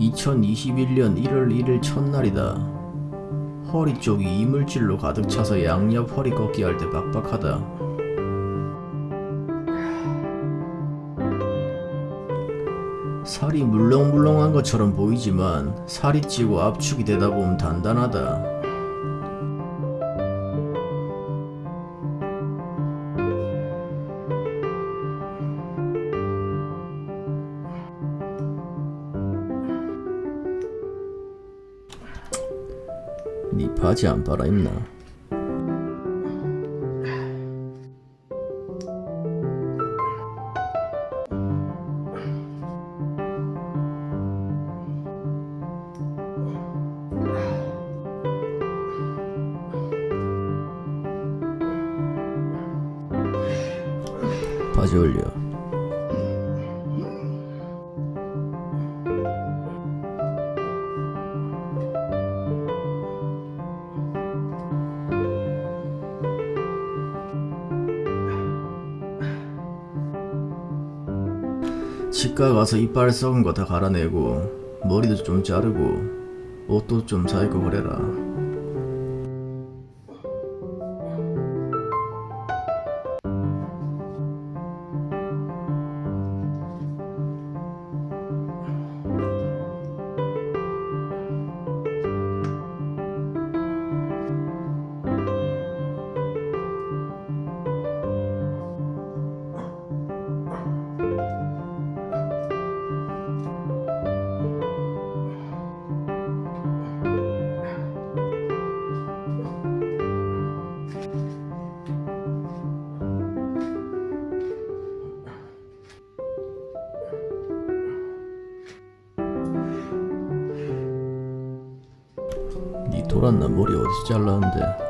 2021년 1월 1일 첫날이다. 허리 쪽이 이물질로 가득 차서 양옆 허리 꺾기 할 때 빡빡하다. 살이 물렁물렁한 것처럼 보이지만 살이 찌고 압축이 되다 보면 단단하다. 바지 안 빨아 입나? 바지 올려. 치과 가서 이빨 썩은 거 다 갈아내고 머리도 좀 자르고 옷도 좀 사입고 그래라. 돌았나 머리 어디서 잘랐는데?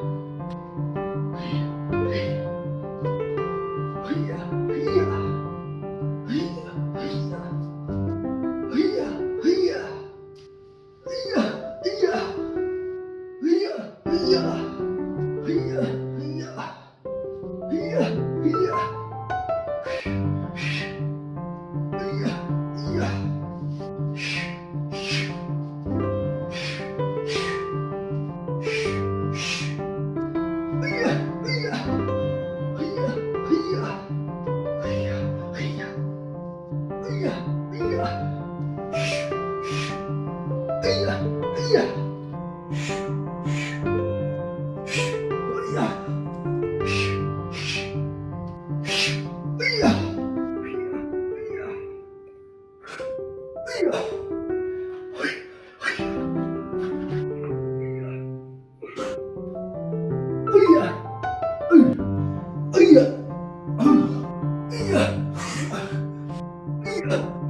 간 장을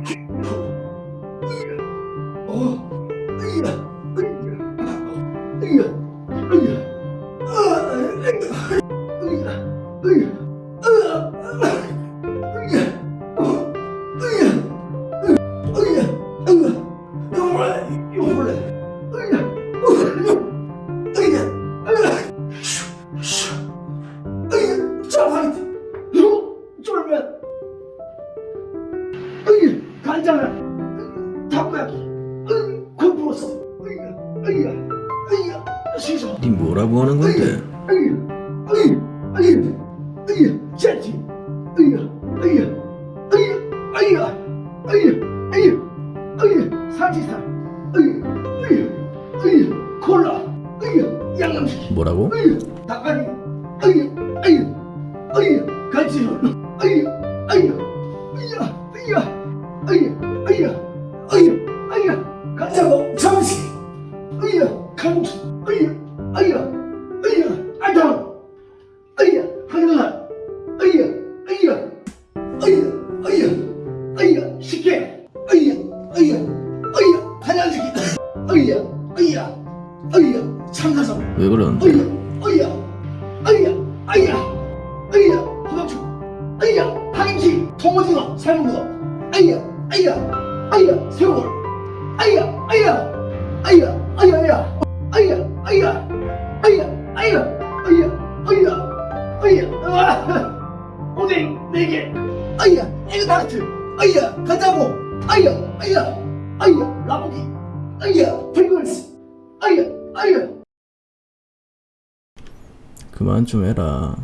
네 뭐라고 하는 건데? 뭐라고? 닭다리 참가서 왜 그러는데? 어이야, 어이야, 어이야, 어이야, 호박죽, 어이야, 파김치, 통오징어, 삶은 거, 어이야, 어이야, 어이야, 새우볼, 어이야, 어이야, 어이야, 어이야, 어이야, 어이야, 어이야, 어이야, 어이야, 어이야, 어이야, 어이야, 와, 오뎅 네 개, 어이야, 에그타르트, 어이야, 간장고, 어이야, 어이야, 어이야, 라볶이, 어이야, 프링글스, 어이야, 어이야. 그만 좀 해라